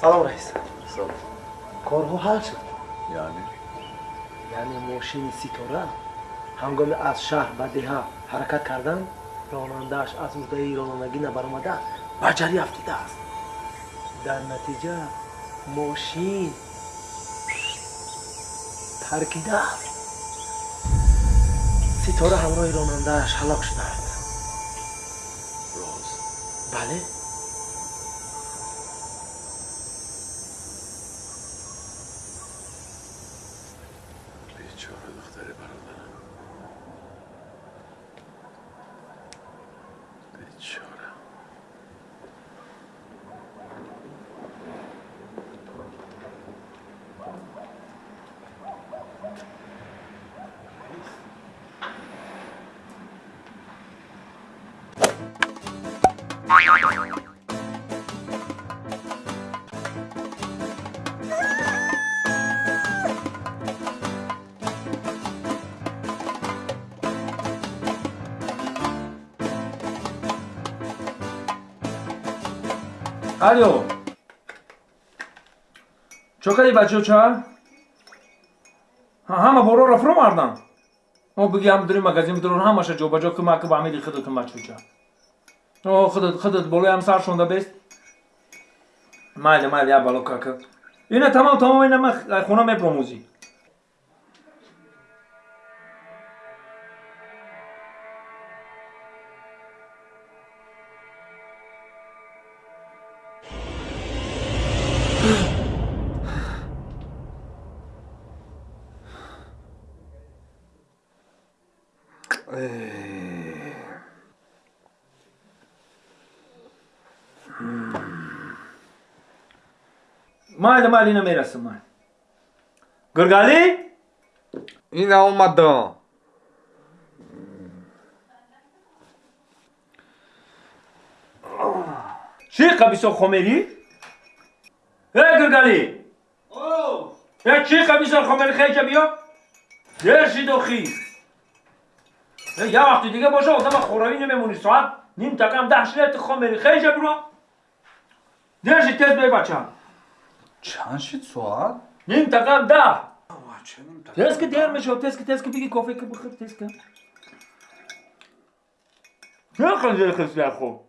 سلام رئیس. سلام. کارها حل شد. یعنی؟ یعنی ماشین سیتوره هنگام از شهر به ده حرکت کردن رانندهش از عهده رانندگی نبرآمده به افتیده است. در نتیجه ماشین ترکیده است. ستاره همراه رانندهش هلاک شده است. راز بله. Алё чо кади бачаоча ҳама боро рафро мардан о биги ҳам дури магазин бидурон ҳамаша ҷобаҷо кӯмак ба амиди худот бачаоча о худот худот болои ҳам сар шонда бест. Майли майли я бало кака ина тамом тамом ина ма хона мепромӯзӣ майли майли ина мерасам май гиргалӣ ина омадам чӣ қабисо хомерӣ э гиргалӣ э чӣ қабисо хомерӣ хеҷа биё? Дер шидо хӣ э я вақти дига боша одама хоравӣ намемонӣ. Соат ним такам даҳ шидати хомерӣ хеҷа биро дер шид тез бе бачам чанд шид соат? Ним такам даҳ Бача, ним так- тез ки дер мешав тез ки тез ки биги кофе ки бихӯр тез ки чӣ қилди хисля хуб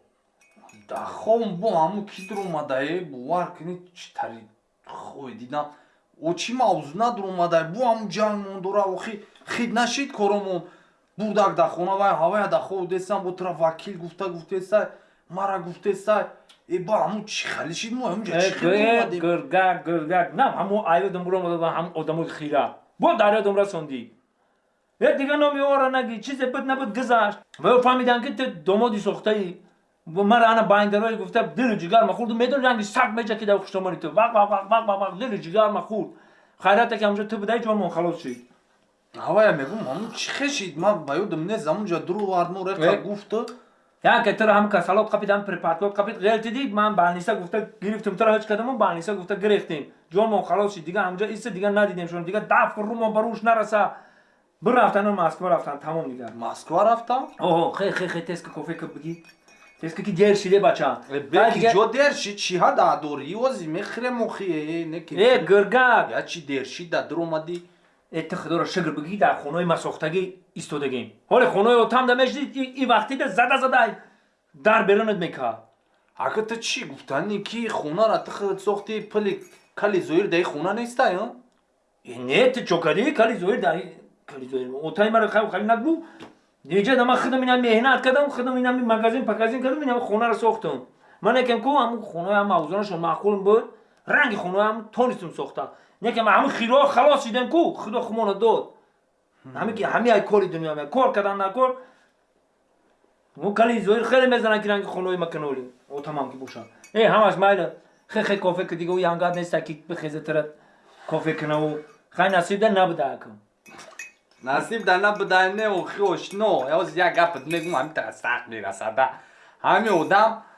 дахом бо ҳаму ки дуромадаe бовар кунӣ чӣ тари хой дидам. О чӣ мавзӯ надуромадаe бо ҳаму ҷанг мондора охи хид нашид коромон. Бурдак да хона вай ҳавая дахо десам бо тра вакил гуфта гуфтесай мара гуфтесай э ба ҳаму чӣ хали шид мо ҳамҷа чӣ хел гиргак гиргак на ҳамо айёдам буромада ва ҳам одамои хира. Бо дарёдам расондӣ. Э дига номиора наги чизе буд набуд гузашт. Ва фаҳмидан ки ту домоди сохтаӣ мара ана байндарое гуфта дилу ҷигарма хурду медони ранги саг меҷа ки дар хуштомони ту вақ вақ вақ вақ вақ вақ дилу ҷигарма хурд хайрате ки ҳамҷо ту будаи ҷонмон халос шид ҳавая мегум ҳаму чӣ хешид? Ман ба ёдам нест ҳамунҷа дуру вармо реқа Э? Яке тура ҳам касалот қапидам препаратлот қапид ғелтидӣ ман балниса гуфта гирифтим тура ҳеҷ кадамон балниса гуфта гирифтем. Ҷонмон халос шид дига ҳамҷа иса дига надидем шон дига даф румо баруш нараса. Бирафтан москва рафтан тамом дига москва рафтам оҳо хе хе хе тез ки кофе ки биги тез ки ки дер шиде бача беки ҷо дершид чиҳа дадори ози мехирем охи неки э гиргак я чи дершид да дуромадӣ э ти худоро шукр биги дар хонаи масохтагӣ истодагем ҳоле хонаи отам да мешидӣ и вақтида зада зада дар берунат мекард. Ака ту чӣ гуфтани ки хонара ту худ сохти пили кали зоир даи хона нестай Э, не ти чокади кали зоир даи кали зоир. Отай мара хав хав нагу неҷа да ман худам ина меҳнат кардам худам ина магазин пагазин кардам ина хонаро сохтам. Ман якам ку ҳамун хонаи ҳам мавзунашон маъқул буд. Ранги хонаи ҳам тонистам сохта. Якам ҳамин хироҳ халос шидем ку худо хумона дод ҳамин ки ҳами ай кори дунё ме кор кардан накор мо кали зоир хеле мезанад ки ранги хонаи маканоли о тамом ки бошад э ҳамаш майла хе хе кофе ки дига янгад неста ки бихеза тара кофе кунаву хай насибда набуда акам насиб да набудай не охи ошно ёз як гапат мегум ҳамин тара сахт мерасада ҳамин одам хча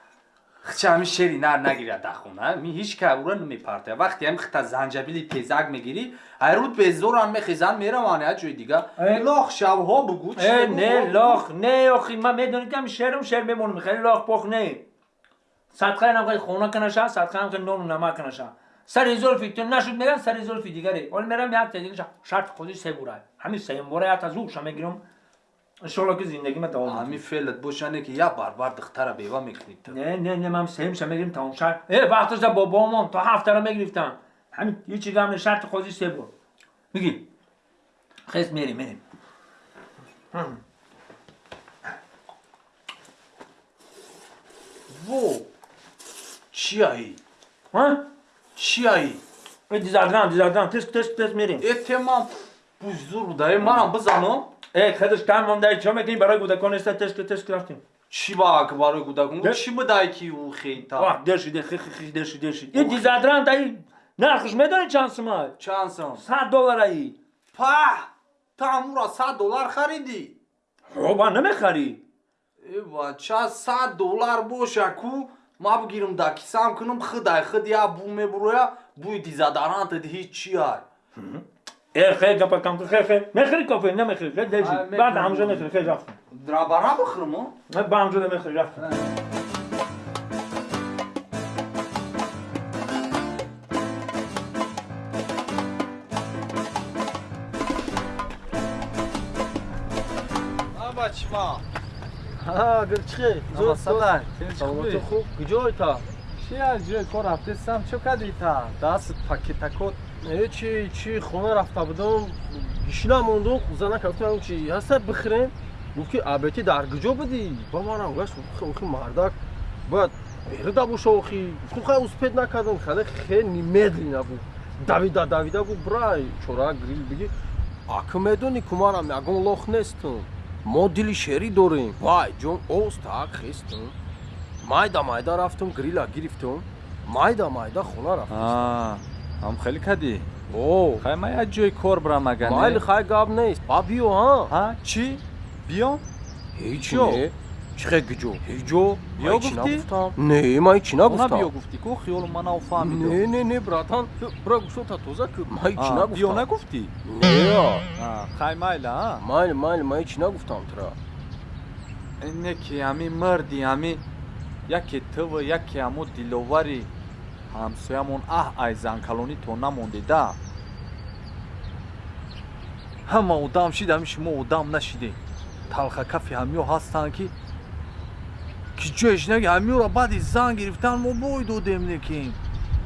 ҳамин шери нар нагирад да хона ми ҳич ка ура намепартая вақте ҳамин хита занҷабили тезак мегирӣ айруд безоран мехезан мераван я ҷои дига Э. лох шавҳо бугу чӣ Э, бугу? не лох не охи ма медонӣ ки ҳам шерум шер мемонам хеле лох пох не садқаи нам хай хона канаша садқа нам хай нону намак канаша сари зульфи ту нашуд меган сари зульфи дигаре оли мерам як та дигаша шарт хози се бурай ҳамин сеюм бора як аз уша мегирам иншолло ки зиндагима тавом ҳамин феълат бошане ки як барбар духтара бева мекунӣ ту не не не мам сеюмша мегирим тамом шарт э вақтоша бобомон то ҳафтара мегирифтам ҳамин ҳичи гам не шарти хози се бур мигир хес мерим мерим во чияи ҳа чияи э дизардан дизардан тест тест тест мерим этемам бузур будаи манам бизанам э хедаш кам монда чо мекунӣ барои кӯдакон эста тест тест рафтем чӣ ба ки барои кӯдакон Де- чӣ будай ки ӯ хейта? Вақ дер шиде хи хи хи дер шид дер шид и дизардан таи нархш медонӣ чанд сумай чанд сом сад доллараи па! Та ҳамура сад доллар харидӣ ҳоба намехарӣ эва ча сад доллар боша ку? Ма бигирам да кисам кунам хыдай хыд я бу мебуроя буи дизадаранта ҳеч чияй خیر گپ کم تو خیر خیر مخری کافی نه مخری خیر دیجی بعد همونجا مخری خیر رفتم درا برا بخرمو نه با همونجا مخری رفتم ما ها گلچخی زود سلام گلچخی خوب کجای تا شیا جوی هفته سم چو کدی تا чи чи хона рафта будам? Гишина мондум зана кафтам чи. Ҳаста бихирем гуфт ки абети дар куҷо будӣ? Ба манам гашт охи мардак. Бояд берида боша охи гуфтам хай успед накардам хеле хеле медлина гу давида давида гу брай чора грил биги акы медони кумарам ягон лох нестум. Мо дили шерӣ дорем. Вай ҷон оз так хестум. Майда майда рафтум грила гирифтум. Майда майда хона рафтум А, ҳам хеле кади. о Хай ма як ҷои кор бурам агане. майли хай гап нест ба биё ҳа Ҳа, чӣ? Биём? Чё? не чӣ хе гиҷо ҳеҷо Биё гуфтӣ? нагуфтам не ман ҳеҷ Она нагуфтам биё гуфтӣ ку хиёлу манав фаҳмидам. не не не братан бра гушота тоза ки ман ҳеҷ А, Биё нагуфтам нагуфтӣ? не А, хай майла, а? майли майли ман ҳеҷ нагуфтам тура Ине ки ҳами марди ҳами яке тыва яке ҳамо диловари ҳамсоямон аҳ ай занкалонӣ то намонде да ҳама одам шид ҳами шумо одам нашиде. Талхакафи ҳамиё ҳастанд ки ки ҷоеш наги ҳамиёро баъди зан гирифтан мо бой додем некин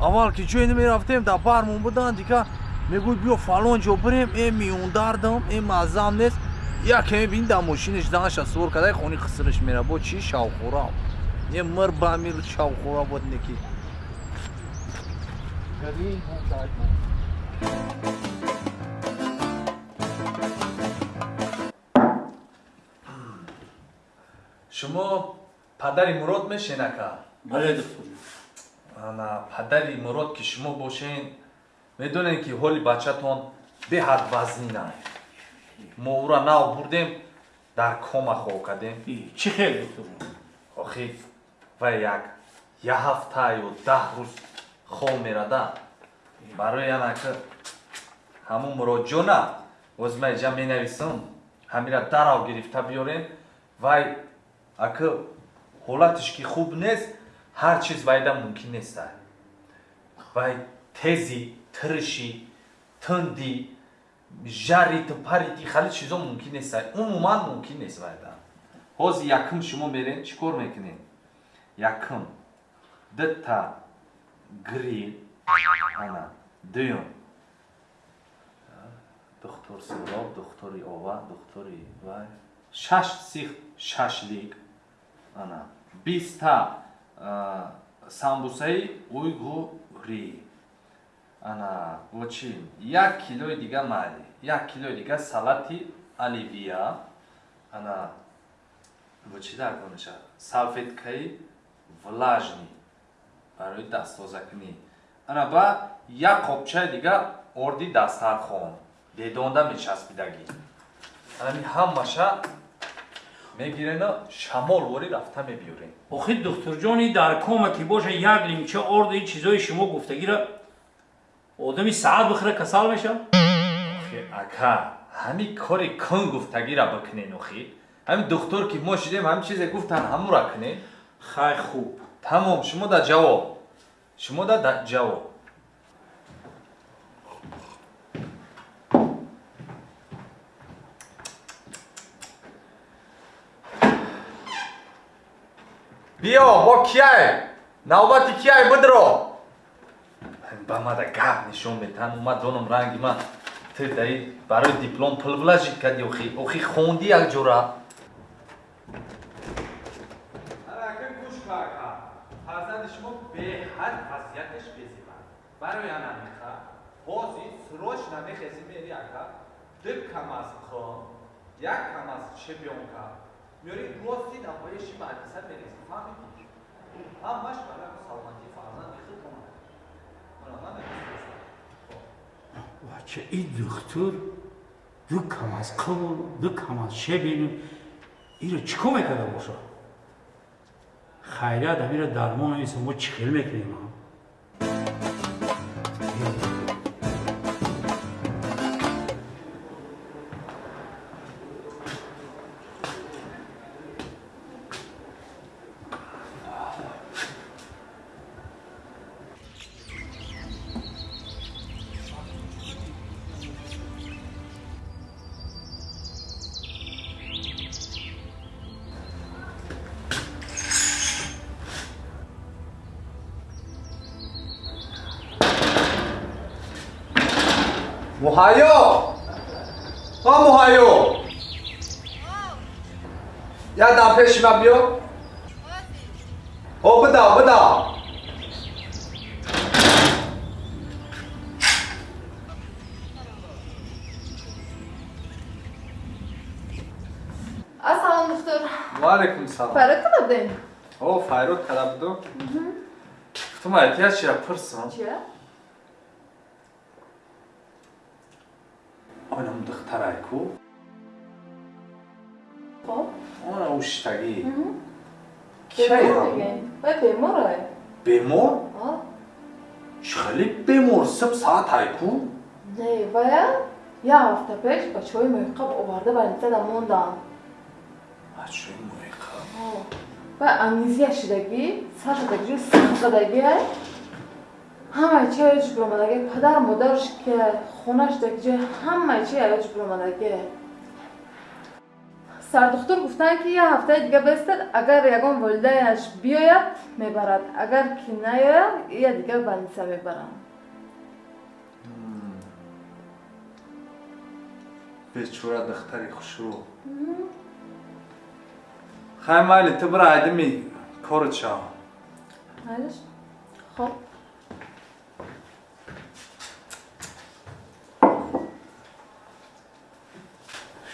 аввал ки ҷое намерафтем да бармон будан дика мегӯй биё фалон ҷо бирем э миёндардам э маззам нест. Якеме бин да мошиниш занаша сувор кадай хони хисриш мера бо чи шавхӯрав е мир ба амир шавхӯра бод неки шумо падари мурод мешенака бале духтур ана падари мурод ки шумо бошен медонем ки ҳоли бачатон беҳад вазнина мо ӯро нав бурдем дар кома хоб кардем чӣ хел духтур охи вай як я ҳафта ё даҳ рӯз хоб мерада. Барои яна ҳамун муроҷона озмаиҷа менависам ҳамира дарав гирифта биёрем вай аки ҳолатиш ки хуб нест ҳар чиз вайда мумкин неста вай тези тириши тунди жарити парити хали чизо мумкин неста умуман мумкин нест вайда. Ҳозир якум шумо мерем чӣ кор мекунем? Якум. Дта грил ана дуюм духтур суроб духтури ова духтури вай. Шаш сих шашлик ана биста самбусаи уйгу грил ана во чӣ як килои дига майли як килои дига салати оливия. Ана во чӣ даркониша салфеткаи влажни барои дасттозакунӣ ана ба як қопчаи дига орди дастархон бедонда мечаспидагӣ. Анами ҳамаша мегирена шамолворӣ рафта мебиёрем. Охи духтурҷони дар кома ки боша як лимча орду ин чизои шумо гуфтагира одами саат бихӯра касал мешавад? Охи ака ҳами кори кун гуфтагира бикунен охи ҳами духтур ки мо шидем ҳами чизе гуфтан ҳамура кунем. Хай хуб тамом шумо да ҷавоб. Шумо да да ҷавоб. Биё бо кияй навбати кияй бидро ба мада гап нишон метан умад ҷонам ранги ман. Ту даи барои диплом пул влажид кади охи охи хонди якҷора Фарзанди шумо беҳад вазъияташ безиба. Барои ана меха. Ҳози срочно мехези мери ака. Дик кам аз хон, як кам аз чемпионка. Мёри рости да ҳои шима адиса мерези. Фаҳмидӣ? Ҳамаш барои саломатии фарзанди худ омада. Мана ман бача и духтур ду кам аз қавл ду кам аз шебину иро чӣ кор мекарда боша хайрат амира дармон иса мо чӣ хел мекунем а? муҳайё ҳа муҳайё як дам пеши ман биё о бидав бидав Ассалом духтур. ваалайкум салом Фарод када будем? о файрод када буду гуфтум эҳтиёҷ чия пурсам Чия? онам уштагӣ Бемор бемор? Хеле бемор сиб саат айку? Не, вая я ҳафта пеш бачаҳои муиққаб оварда больницада мондам. бачаи муиқа Ва анизия шидагӣ, сар шидагӣ, сахзадагӣ ай. Ҳамаи чи аяҷ биромадагӣ, падар модарш ки хона шидагӣ, ҳамаи чи аяҷ биромадагӣ. Сардухтур гуфтанд ки я ҳафтаи дига бестад, агар ягон волидайнаш биёяд, мебарад. Агар ки наёяд, я дига больница мебарам. бечора духтари хушрӯ хай майли ту бира айдими корот шав Майлиш? Хоб.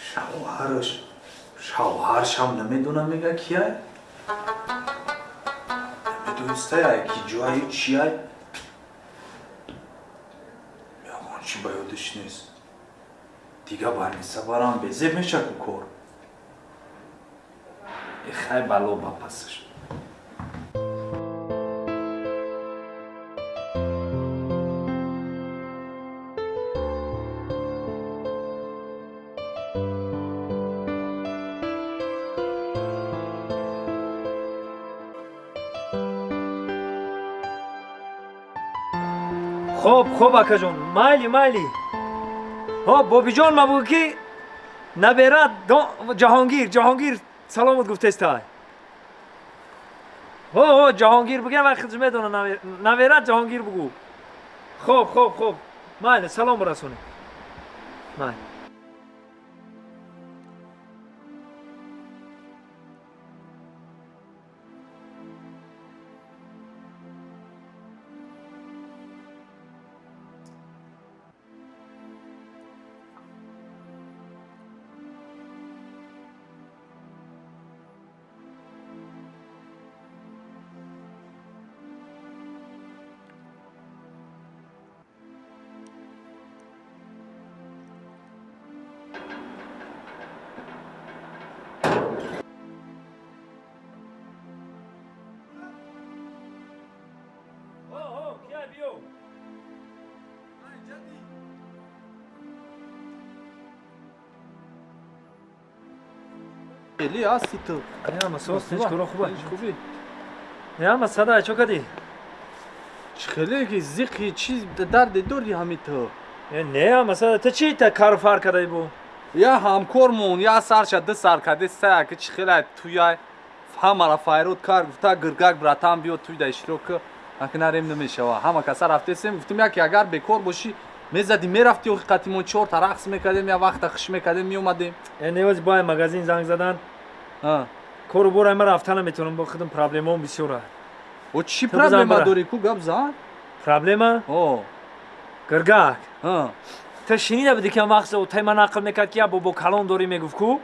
шавҳараш шавҳаршам намедонам мега кияй намедонистаяй ки ҷои чияй? Ягон чи ба ёдиш нест? Дига барниса барам безеб мешаку кор. Эхай бало ба пасаш хоб хоб акаҷон майли майли. Ҳо бобиҷон ма бугӯ ки наберат ҷаҳонгир ҷаҳонгир саломат гуфтестай ҳо ҳо ҷаҳонгир вай хизм медона наверат ҷаҳонгир бугӯ хоб хоб хоб. Майли салом расонед майли хеле ҳасти ту ама сос чикора хуба? хубӣ я масада чо кади? Хеле ки зиқи чи дарде дори ҳами ту Э, не масада та чи та кару фар кадай бу? Я ҳамкормон я сарша ду сар кади сая ки чи хеле туяй ҳамара файрод кар гуфта гиргак братан биё туй да иштирока акнарем намешава. Ҳама каса рафтесем гуфтем яки агар бекор бошӣ мезади мерафти охиқатимон чорта рақс мекардем я вақта хиш мекардем меомадем. Э, невози бо магазин занг задан. Кору бора ма рафта наметавонам бо худам проблемаом бисёр аст о чӣ проблема дорӣ ку гап зан? Проблема? Гиргак та шинида буди ки вақт отай ма нақл мекард ки я бо бо калон дорӣ мегуфт ку?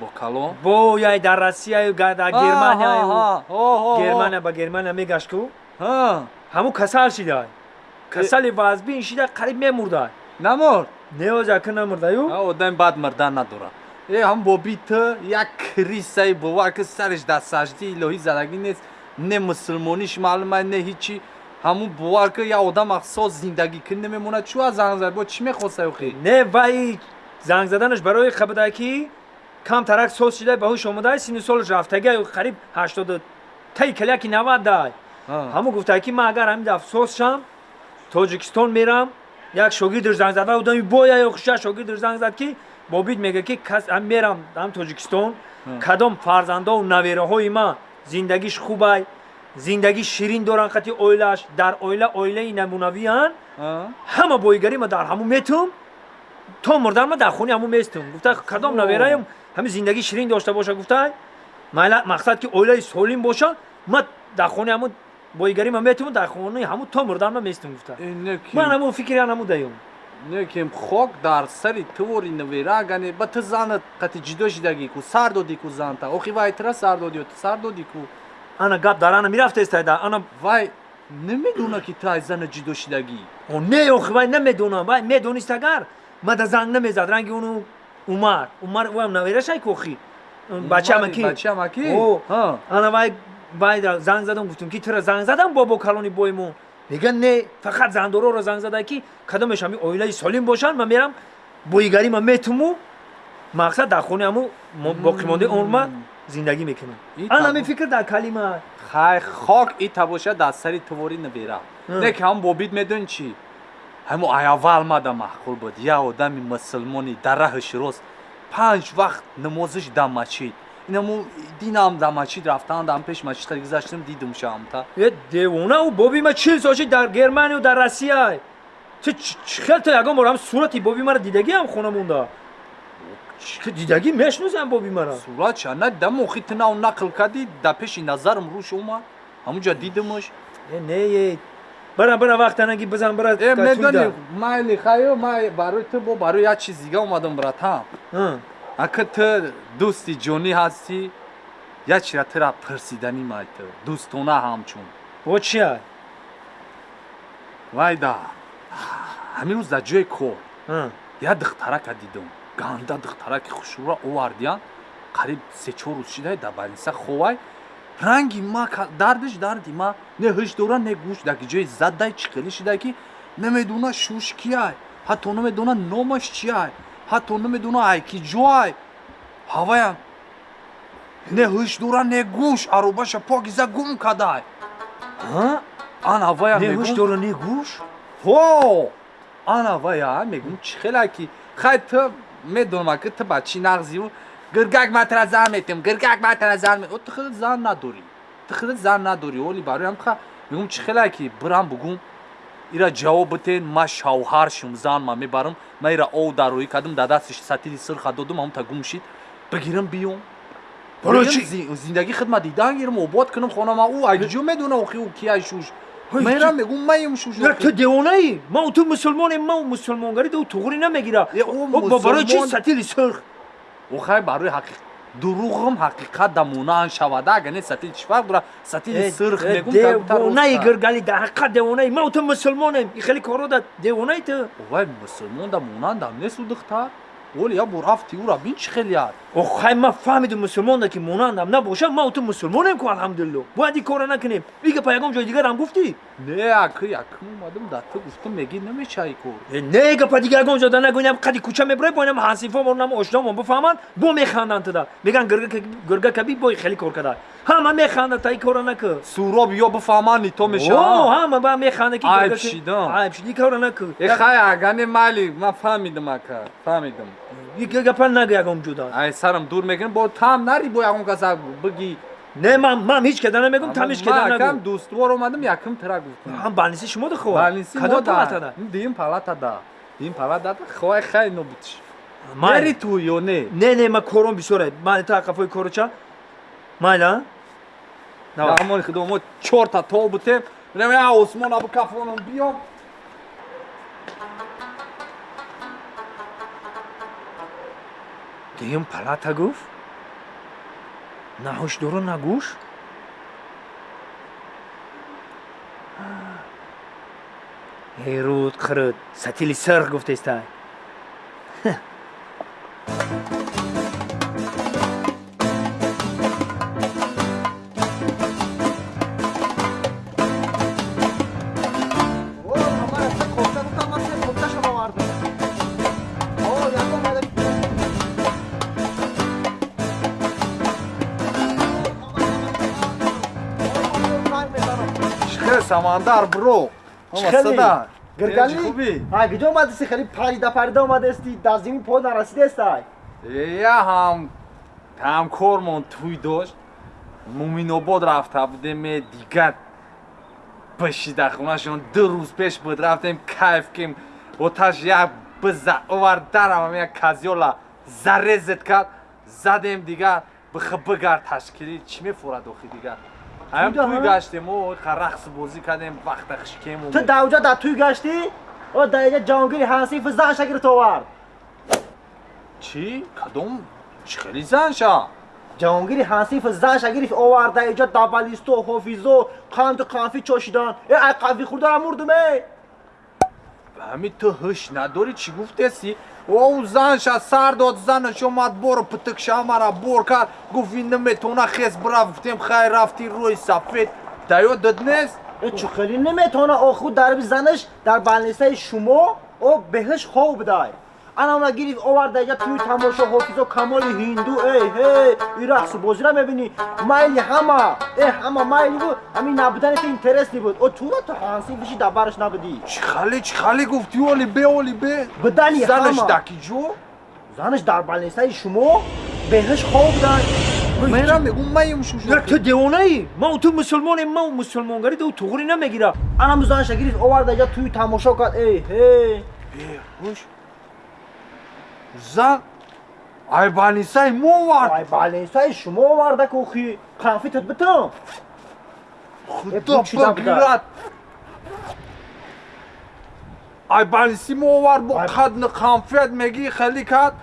Бо калон бо яй дар россияю дар германия германия ба германия мегашт ку? Ҳамун касал шидай касали вазбин шида қариб мемурдай наморд невози ака намурдаю одам бад мирдан надорад э ҳам боби ту як крисаи бовар ки сариш дар сажди илоҳӣ задагӣ нест не мусулмониш маълума не ҳичи ҳамун бовар ки як одам ахсос зиндагӣ кӣ намемонад чӯ аз занг зад бо чӣ мехостай охи не вай занг заданаш барои хабадай ки камтарак соз шидай ба ҳуш омадай синни солаш рафтагиаю қариб ҳаштоду таи каляки навад дай ҳамун гуфтае ки ман агар ҳамин афсос шам тоҷикистон мерам як шогирдаш занг зад вай одами боя охиша шогирдаш занг зад ки бобид мега ки кас ам мерам ам тоҷикистон. Кадом фарзандову навераҳои ман зиндагиш хубай зиндагӣ ширин доранд хати оилааш дар оила оилаи намунавиян ҳама боигарӣ ма дар ҳамун метум то мурдан ма дар хони ҳамун местум. Гуфта кадом навераям ҳамин зиндагӣ ширин дошта боша гуфта майла мақсад ки оилаи солим боша ма дар хони ҳамун боигарӣ ма метум дар хони ҳамун то мурдан ма местум гуфта. Ман ҳамун фикри ҳанамудаём некем хок дар сари тувори навера агане ба ту занат қати ҷудо шидагӣ ку сар додӣ ку занта охи вай тра сар додиё ту сар додӣ ку. Ана гап дар ана мирафтестайда ана вай намедона ки ту аз зана ҷудо шидагӣ О, не охи вай намедонам. Вай медонист агар мада занг намезад. Ранги уну умар. Умар вайм наверашай ки охи бачаама ки бачаама ки О, Ҳа. ана вай дар занг задам гуфтум ки тура занг задам бо бо калони боймон меган не. Фақат зандороро занг задай ки кадомеш ҳами оилаи солим бошанд ман мерам боигарӣ ма метуму мақсад дар хони ҳаму боқимондаи он ма зиндагӣ мекунам. И ана тамом. ҳамин фикр дар калима. Хай хок ита боша дар сари тувори навера Ҳа. не ки ҳам бобид медони чӣ ҳамо айаввал мада маъқул буд. Як одами мусулмони дар раҳиш рост панҷ вақт намозиш дар масҷид инамо динам дар масҷид рафтан дар пеш масҷидта гузаштам дидум шамта е девонау боби ма чил соши дар германию дар россия чи хел то ягон бор ҳам сурати боби маро дидагиам хона монда Чи дидагӣ мешнусам боби маро сурат ша на дам охи ту нав нақл кардӣ дар пеши назарам рӯш омад ҳамуҷа дидамаш Е, не е. Бара бара вақтанаги бизан бара э медони майли хайо май барои ту бо барои як чиз дига омадам братам ака ту дӯсти ҷонӣ ҳастӣ як чира тура пирсиданӣ май ту дӯстона ҳамчун. Во чия? Вайда ҳамин рӯз дар ҷои кор. Як духтарака дидум ганда духтараки хушура овардиян қариб сечор рӯз шидай дар балниса ховай. Ранги ма дардиш дарди ма. Не ҳиш дора не гӯш. Дар ҷои заддай чиқилӣ шидай ки намедона шуш кияй ҳатто намедона номаш чияй ҳатто намедона ай ки ҷоай? Ҳаваям не ҳиш дора не гӯш аробаша покиза гум кадай. Ан ҳаваям негӯш дора не гӯш? Ҳо! Ана вая мегум чӣ хела ки хай ту медонам ки ту ба чӣ нағзиву гиргак матра зан метем гиргак матра зан ту хеле зан надорӣ ту хеле зан надорӣ оли бароям ха мегум чӣ хела ки бирам бугум ира ҷавоб битен ма шавҳар шум зан ма мебарам ма ира ов дароӣ кардам дар дастиш сатили сирха додум ҳамта гум шид бигирам биём Барои Бигирам чӣ? зи- зиндагӣ хидмат дидан гирам обод кунам хонама ӯ айҷо медона охи кияй шуш? Чӣ? мегум маем шуш ту девонаӣ ман ту мусулмонем ман мусулмонгарӣ ду туғурӣ намегира. Барои мусулмон- сатили сирх охай барои ҳақиқ дуруғам ҳақиқат да монанд шавада агар не сатили чӣ фарқ дора сатили сирх мегум девонаи гиргали дар ҳақиқат девонаи ман ту мусулмонем и хеле коро да девонаи ту. Овай мусулмон да монандам несу духтар оли я бо рафти ӯра бин чӣ хелияд охай ман фаҳмидум мусулмонда ки монандам набошам ман ту мусулмонем ку алҳамдулилло бояд ин кора накунем. И гапа ягон ҷои дигарам гуфтӣ? Не акы якм омадам дар ту гуфтам мегӣ намешаи кор. Э, не гапа дигар ягон ҷода нагӯям қади кӯча мебурай боинам ҳансифо монам ошномон бифаҳманд бо механданд туда. Меган гиргакаби бой хеле кор кадай ҳама механда та ин кора накун суроб ё бифаҳмани то О, меша ҳама ба механда ки Айб шидам. айб шид ин кора накун э хай агане майли ман фаҳмидам ака фаҳмидам. Гапа нагӯ ягон ҷуда ай сарам дур мекунем бо там нари бо ягон каса бигӣ. Не ман ман ҳеҷ када намегум там ҳеҷ када нагӯ. дӯствор омадам якм тира гуфтам ҳам балниси шумо дахоҳ балниси кадом палатада? Дим палатада дим палатада хоҳай хай нобутиш Майли. нери ту ё не? Не не ман кором бисёре ман та қафои коруча майла Давай. амони худо мо чорта тол бутем. Бинем я осмон абу кафонам биём дуюм палата гуфт на ҳушдору на гӯш ҳеруд қирд сатили сирх гуфтестай чихе самандар биро Чихели? гиргали ай куҷо омадеси хеле парида парида омадести дар зимин пой нарасидестай я ҳам ҳамкормон туй дошт. Муминобод рафта будем э, дигар бишида хунашон. Ду рӯз пеш буд рафтем кайф ким оташ як биза овардаравам як казёла зарезет кард. Задем дигар бихи бигар ташкилӣ. Чӣ мефурад охи дигар ҳам Чуда, туй ҳа? гаштем о рақс бозӣ кардем вақта хишкем ту давҷа дар туй гашти о дар инҷа ҷонгири ҳансифи заша гирифт овард чӣ кадом чӣ хели занша ҷонгири ҳансифи заша гирифт овард дар инҷа дабалисто ҳофизо қанду қанфи чошидан э ай қанфи хӯрдара мурдуме ҳами ту ҳуш надорӣ чӣ гуфтеси? О занша сар дод занаш омад боро путукша мара бор кард гуфт ин наметона хес бирафт гуфтем хай рафти рӯи сафед даё дод нест э чӣ хеле наметавона охуд дарби занаш дар балнисаи шумо? О беҳиш хов будай ана уна гирифт овард дар инҷа туи тамошо ҳофизо камоли ҳинду. Эй ҳей ин рақсу бозира мебинӣ майли ҳама э ҳама майли буд ҳамин набуданет интересни буд. О тура ту ҳансифиши дар бараш набудӣ? Чӣ хали чӣ хали гуфти оли бе оли бе. Бидани занаш ҳама. даки ҷо? Занаш дар балнисаи шумо? Беҳиш хов будай мера мегум маим шуш як ту девонаӣ ман ту мусулмоне ман мусулмонгарӣ ду туғри намегира. Анаму занаша гирифт овард дар инҷа туи тамошо кард эй ҳей. Хуш зан ай банисаи мо вард? Ай балнисаи шумо оварда кухи қанфитат битам худо бигирад ай баниси мо вард бо қадни қанфият мегӣ хелӣ кард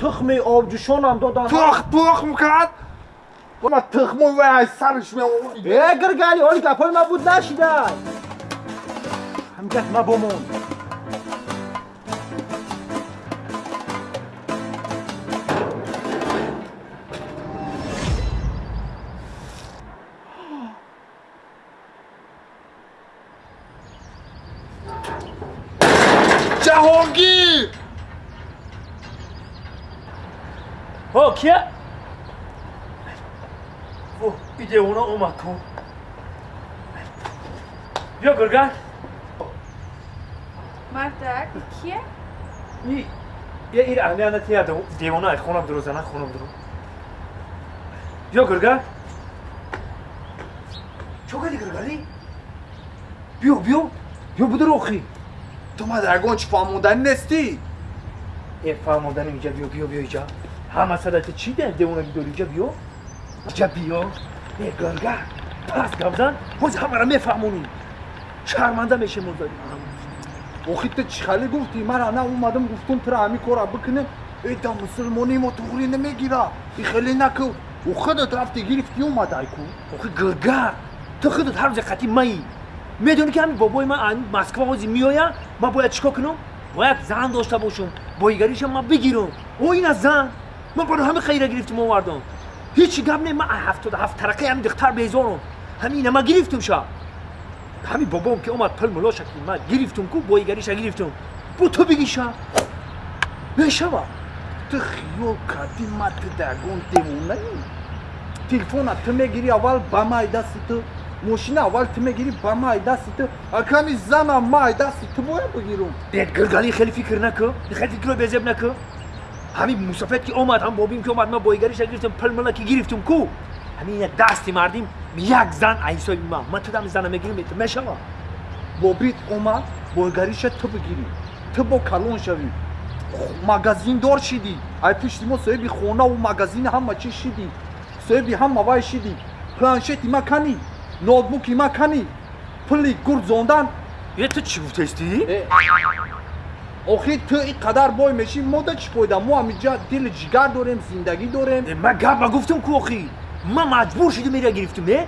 тухми обҷӯшонам додан. Тухм тухм кард ма тухмои вай ай сарш меовард Э, гиргали оли гапои ман буд нашидай ҳамгап мабомон О, и девона омад ку бё гурган мардак кие И- я ир аҳмиянати я девона ай хонам дуро зана хонам дуро бё гурган чо кади гургали бё бё бё будуро охӣ ту ма ягон чӣ фаҳмоданӣ нестӣ е фаҳмоданим иҷа бё бё бё иҷа ҳама садати чӣ де девонаги дори иҷа бё иҷа бё е гурга пас гавзан ҳози ҳамаро мефаҳмонӣ. Шарманда мешемозаӣ охи ту чӣ хали гуфтӣ? Ман ана омадам гуфтум тура ҳами кора бикунем эда мусулмони мо туғри намегира. И хеле наку у худат рафти гирифти омадай ку охи гурга ту худат ҳар рӯзи қатӣ маӣ медонӣ ки ҳамин бобои ман ан москва ҳози меоя ман бояд чӣ кор кунам? Бояд зан дошта бошам боигаришам ман бигирам о ина зан. Ман барои ҳамин хайра гирифтим овардам ҳеҷ гап не ман ҳафтода ҳафт тарақа ҳамин духтар безорам ҳамин ина ман гирифтум ша ҳамин бобом ки омад пил муло шакли ман гирифтум ку боигариша гирифтум бо ту бигӣ ша мешава ту хиёл кардӣ ма ту да ягон девонаӣ телефона ту мегирӣ аввал ба май дасти ту мошина аввал ту мегирӣ ба май дасти ту акани зана май дасти ту бояд бигирум бед гиргалӣ хеле фикр накӯ хеле фикро безеб накӯ ҳамин мусофет ки омад ҳам бобим ки омад ма боигариша гирифтем пилмила ки гирифтем ку. Ҳамин як дасти мардим як зан айсои ма ма тудам зана мегирим бето мешава. Бобит омад бойгариша ту бигирӣ ту бо калон шавӣ. Магазиндор шидӣ. Ай пишти мо соҳиби хонаву магазини ҳама чӣ шидӣ? Соҳиби ҳама вай шидӣ? Планшети ма канӣ? Ноутбуки ма канӣ? Пули гурд зондан? Е ту чӣ гуфтаистӣ охир ту ин қадар бой мешӣ мода чӣ фоида? Мо ҳамиҷа дили ҷигар дорем зиндагӣ дорем. Ма гап ма гуфтам ку охи ма маҷбур шидим ира гирифтум е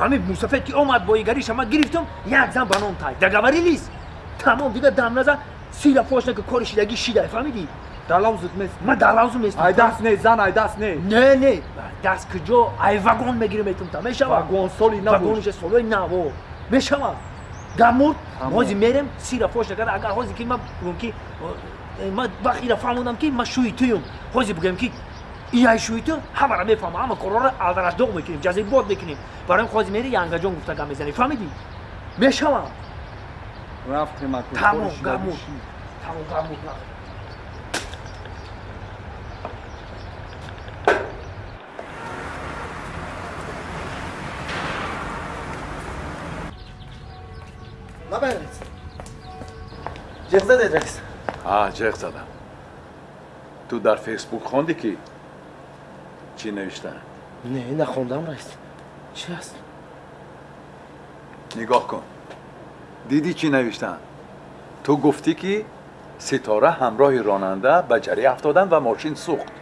ҳамин мусофет ки омад боигариша ма гирифтум як зан ба ном тай дагавари лист. Тамом дига дам назан сира фош нака кори шидагӣ шидай фаҳмидӣ? Далавзут нест ма далавзу местам ай даст не зан ай даст не. Не не. Даст куҷо ай вагон мегирем метум та мешава вагон соли набуд. Вагониша солои наво мешава дамуд ҳозир мерем сира фош накарда агар ҳозир ки ма бигӯм ки э, ма вақт ира фаҳмонам ки ма шӯи туюм ҳозир бигӯем ки иай шӯи ту ҳамара мефаҳма ҳама корора алдараҷдоғ мекунем ҷазибот мекунем барои ҳозир мери янгаҷон гуфта гап мезанӣ фаҳмидӣ мешава рафтем аку тамом гамуд тамом гамуд набай раис ҷиқ задед раис ҳа ҷеғ задам ту дар фейсбук хонди ки чӣ навиштаанд не нахондам раис чӣ аст нигоҳ кун дидӣ чӣ навиштаанд ту гуфтӣ ки ситора ҳамроҳи ронанда ба ҷарӣ афтоданд ва мошин сӯхт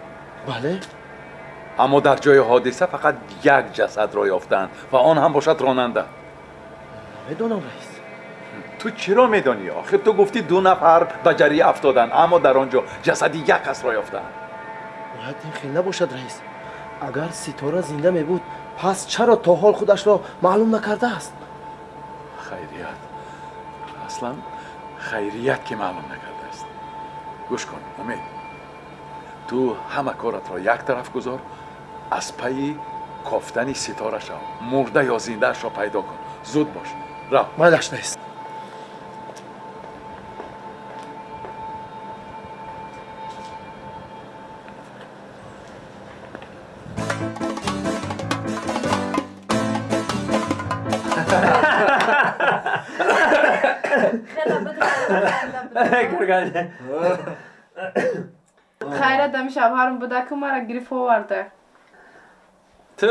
бале аммо дар ҷои ҳодиса фақат як ҷасадро ёфтаанд ва تو چرا میدانی آخه؟ تو گفتی دو نفر به جری افتادن اما در آنجا جسد یک کس را یافتن. باید این خیلی نباشد رئیس. اگر ستاره زنده می بود پس چرا تا حال خودش را معلوم نکرده است؟ خیریت. اصلا خیریت که معلوم نکرده است. گوش کن امید تو همه کارت را یک طرف گذار از پی کافتن ستاره را مرده یا زنده را پیدا کن. زود باش. را مالش نیست хайрат ами шавҳарам буда ки мара гирифт оварда. Ту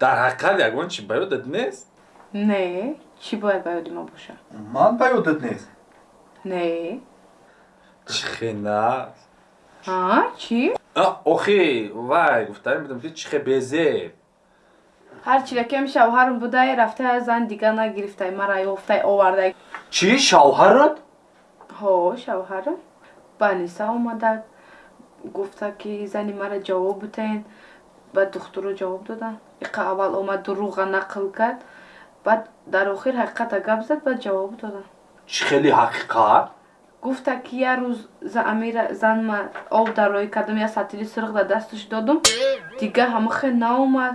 дар ҳақиқат ягон чӣ ба ёдат нест? Не чӣ бояд ба ёди ма боша? Ман ба ёдат нест. Не. Чӣ хенаст а чӣ? Охи вай гуфтаем будам ки чӣ хе безеб ҳарчира ки ами шавҳарам будай рафтае зан дига нагирифтай мара ёфтай овардай. Чӣ шавҳарат ҳо шавҳарам ба ниса омада гуфта ки зани мара ҷавоб бутаен баъд духтуро ҷавоб додам иқа аввал омад дурӯға нақл кард баъд дар охир ҳақиқата гап зад баъд ҷавоб додам чӣ хели ҳақиқат гуфта ки як рӯз за- амира занма об дароӣ кардам як сатили сирғ дар дасташ додум дига ҳама хе наомад.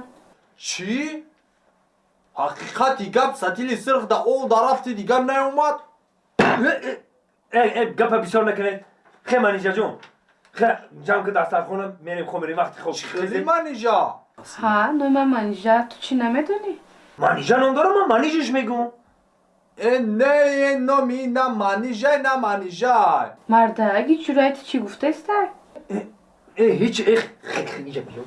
Чӣ ҳақиқати гап сатили сирғ да ол дарафти дигар наомад гапа бисёр накунед хе манижаҷон хе ҷамъ ки дастархона мерем хо мерем вақти хоб хели манижа ҳа нома манижа ту чӣ намедонӣ манижа ном дорам ман манижиш мегӯм э не э номи на манижай на манижай мардаги ҷурай ту чӣ гуфтаистай э ҳеҷ э хе- хе- иҷа биё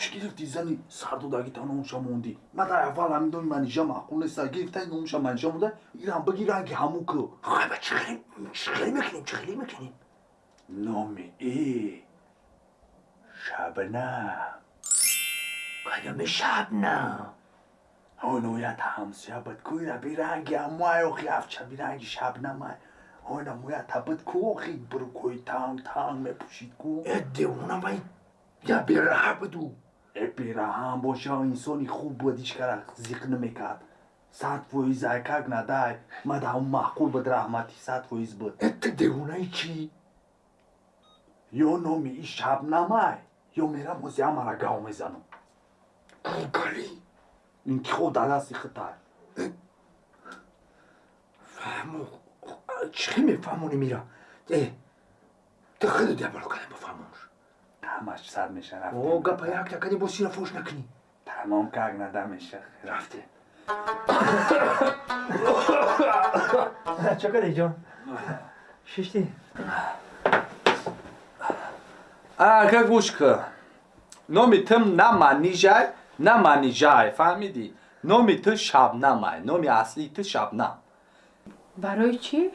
иҷа биед ту девонаяму духтара дар шубҳа медурорӣ чӣ гирифти зани сардодагита номша мондӣ ма дар аввал ҳамин номи манижа маъқул неста гирифтай номша манижа монда ирам бигиран ки ҳамун ку хайба чихелӣ мекунем чихелӣ мекунем номи и шабнам кадоми шабнам оноят ҳамсябат куира биранги амай охи афча биранги шабнамай ona moja tabet kochi brukoj tang tang mepӯшид ку э девона вай я бераҳа буду э бераҳам боша инсони хуб буд ҳеч кара зиқ намекард. Сад фоиз ай как надай. Мадам маъқул буд раҳмати сад фоиз буд. Ты девонаи чӣ? ё номи и шабнамай ё мерам ози ҳамара гав мезанам Гали. интихоб дар дасти хитай фаҳмо чӣ мефаҳмонӣ мира? Э ты хеле дябало кардем ба фаҳмош ҳамаш сад меша о рафтем гапа як накани бо сира фош накунӣ тамом как нада меша рафтем чакаде ҷон шишти ака гӯш кӣ номи тим на манижай на манижай фаҳмидӣ номи ту шабнамай номи аслии ту шабнам барои чӣ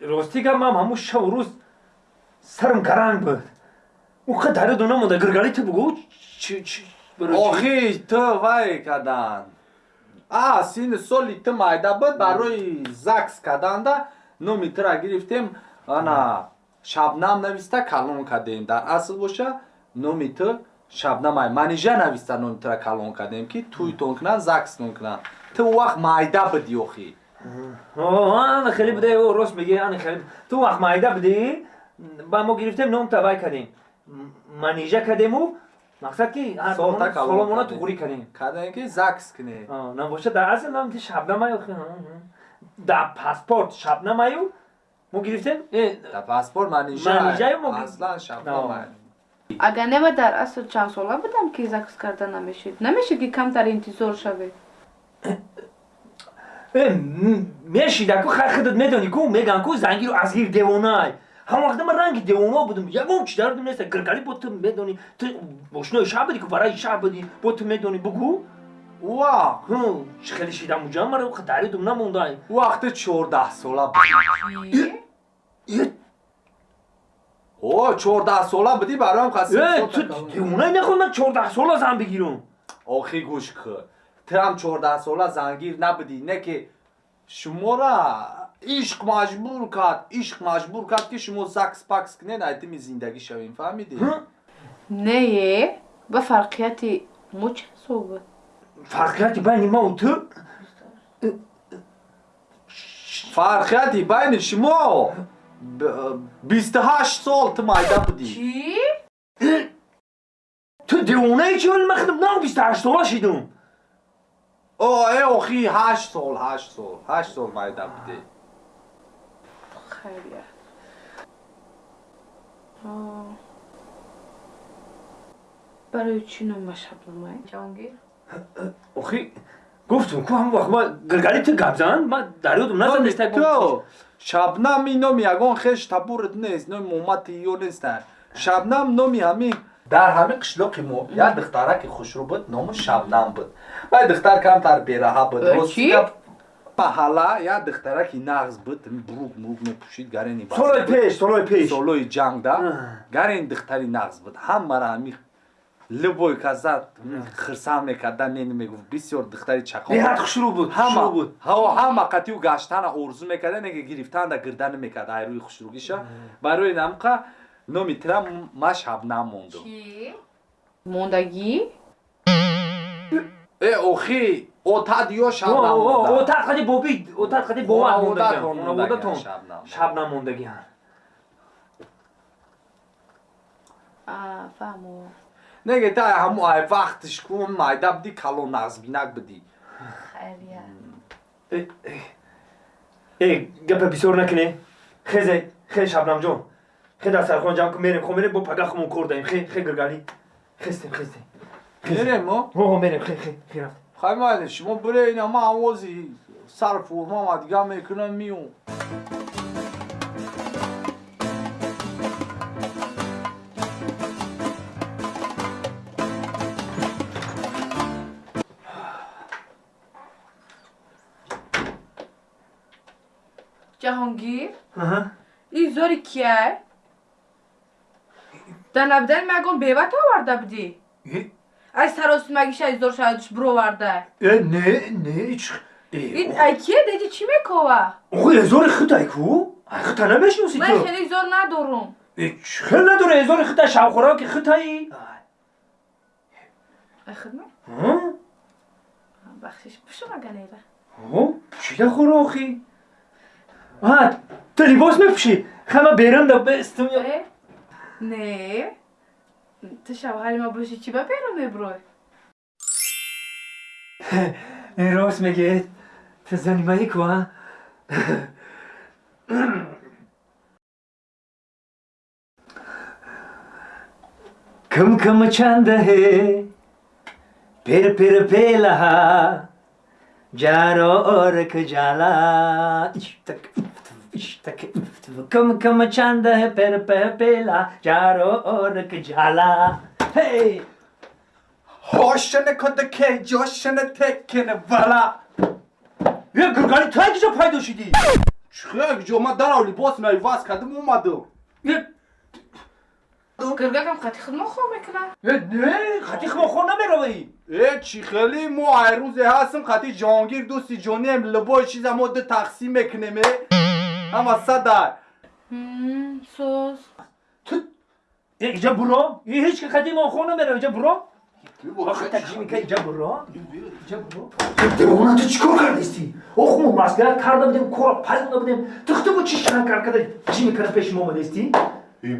ростӣ гап мам ҳамун шаву рӯз сарам гаранг буд уқа дарёду намонда гиргалӣ ту чӣ? охи ту вай кадан? А сини соли ту майда буд барои закс каданда номи тура гирифтем ана шабнам нависта калон кардем дар асл боша. Номи ту шабнамай манижа нависта номи тура калон кардем ки туйтон кунан закстон кунан ту вақт майда будӣ охи. О, ана хеле буда о, рост мегӣ ана хеле ту вақт майда будӣ ба мо гирифтем ном тавай кардем М- манижа кардему? Мақсад ки соломона туғурӣ кардем. кардем. Ки закс кунем А, набоша дар асл нам ти шабнамаю дар паспорт шабнамаю мо гирифтем? Э, дар паспорт мо ги- аслан шабнамай агар неба дар асл чанд сола будам ки закс карда намешид намешид ки камтар интизор шавед э, м- мешида ку хар худат медонӣ ку меган ку зангиру азгир девонай ҳама вақта ман ранги девона будам ягон чи дародим неста гиргалӣ бо ту медонӣ. Ту ошнои шаҳр будӣ ку? Вараи шаҳр будӣ бо ту медонӣ? Бугӯ ва чӣ хеле шидаму ҷан мара даридум намондай. Вақти чордаҳ сола о чордаҳ сола будӣ бароям қасим Э, ту девонай нахоҳ ман чордаҳ сола зан бигирам. Охи гӯш кӣ тирам чордаҳ сола зангир набудӣ не ки шумора ишқ маҷбур кард ишқ маҷбур кард ки шумо закс пакс кунед айтими зиндагӣ шавем фаҳмидӣ нее ба фарқияти мо чӣ ҳисоб буд фарқияти байни маву ту фарқияти байни шумо бисту ҳашт сол ту майда будӣ чӣ ту девонаи чӣ вали ман худам нав бисту ҳашт сола шидам о э охи ҳашт сол ҳашт сол ҳашт сол майда будӣ хайрият А. барои чӣ нома шабнамай ҷонгир охи гуфтум ку ҳамон вақт ман гиргалӣ ту гап зан ман дарёдум назан неста ту шабнам ин номи ягон хеш табурит нест номи муҳаммати ё нест шабнам номи ҳамин. Дар ҳамин қишлоқи мо як духтараки хушрӯ буд номи шабнам буд. Вай духтар камтар бераҳа буд Гап, маҳалла як духтараки нағз буд бурук мурук мепӯшид гарени солои пеш солои пеш. Солои ҷанг да гарен духтари нағз буд ҳамара ҳами лубой казад хирсам мекарда не мегуфт. Бисёр духтари чақо беҳад хушрӯ буд ҳама буд ҳаво ҳама қатиу гаштана орзу мекарда неге гирифтанда гирда намекарда ай рӯи хушрӯгиша барои намқа номи тира ма шабнам монду чӣ мондагӣ э охи отад ё шабнам О, о, монда. отат қади бобӣ отат қади бовад Онаводатон мондагиам мондагиам, онаводатон шабнам. А, фаҳмо. Неге та ҳамо ай вақтиш кун майда будӣ калон нағзбинак будӣ хайрият э гапа бисёр накунем хезе хе шабнамҷон хе дар сархон ҷамъ кун мерем. Хо мерем бо пагахмон кор даем хе хе гиргалӣ хестем хестем мерем мо о мерем хе хе хе рафтем хаймайли шумо бире ина ман овози сар формама дига мекунам миём ҷаҳонгир Аҳа. ин зори кияй дар набудани магон беват оварда будӣ Э, аз саросимагиша изор шадуш бироварда э не не чӣ ин ай кие деди чӣ мекова? Оғо эзори хитай ку? Ай хита намешиносӣ ман ту хеле изор надорум. Э, хел надоре эзори хитай шавхӯрав ки хитаи? Ай. Хидмат. Бахшиш пушума ганера о чида хӯрохи? А ту либос мепӯшӣ? Хама беранда бестум э Tășa, hai mă băși ceva pe rămâi, bro. În rost, Meghet, te zanimai कम कम छंद है फिर फिर पे लहा जारो और जाला इश्तक इश्तक пир пела ҷаро орк ҷала ҳей ҳошини кудаке ҷошини теккини бала Е, гургани ту як ҷо пайдо шидӣ чихяк ҷо ма дарав либос майваз кардим омадам Е, гиргакам қати хидмо хоб мекунам е, не хати хмохор намеравӣ э чӣ хеле мо айрӯзе ҳастим қати ҷоҳонгир дӯсти ҷонием либои чиза мо ду тақсим мекунем э ҳама садай соз Е, иҷа буро Е, ҳеҷ ки хати мохор намеравӣ иҷа буро? Ахтаҷимика иҷа буро? Иҷа буро? Девона ту чӣ кор кардисти ох мо маслиҳат карда будем кора пазмуда будем. Ту хто бо чӣ шан кар када ҷимикара пеши мо омадисти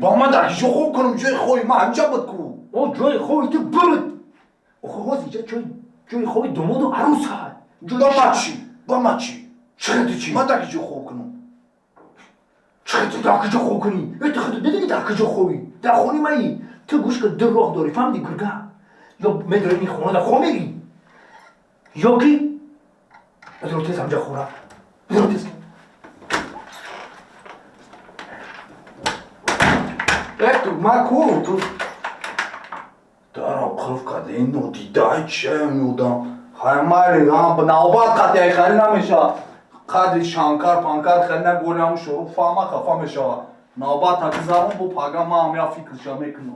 ба ман дар ҷо хоб кунам ҷои хои ма ҳамҷа буд ку. О ҷои хоби ту буд ох ҳоз иҷа ҷои хоби домоду арӯса ба ма чӣ? Ба ма чӣ? Чиқа ту чӣ? Ма дар ҷо хоб кунам чиқа ту дар куҷо хоб кунӣ? Э ту худо дидиги дар куҷо хобӣ дар хони маи ту гӯш кун ду роҳ дорӣ фаҳмиди гурга. Ё медорӣ ин хона дар хо мери ё ки? Бедро тез ҳамҷа хора. Бедро тез э ту ма ку ту даро қулф карда ин нодидаи чия меодам хаймайли навбат қатяи хеле намешавад قدری شانکار پانکار خلنه گولم شروع فاما خفا مشوا نابات هتزارون بو پاگا ما هم یا فکر شامه کنو